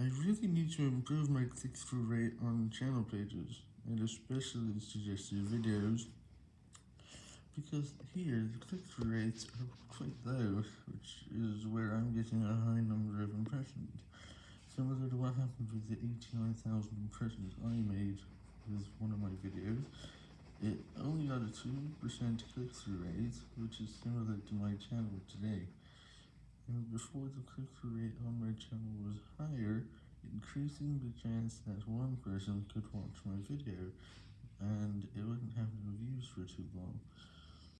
I really need to improve my click-through rate on channel pages, and especially suggested videos, because here the click-through rates are quite low, which is where I'm getting a high number of impressions, similar to what happened with the 89,000 impressions I made with one of my videos. It only got a 2% click-through rate, which is similar to my channel today. And before the click-through rate on my channel was higher, increasing the chance that one person could watch my video, and it wouldn't have no views for too long.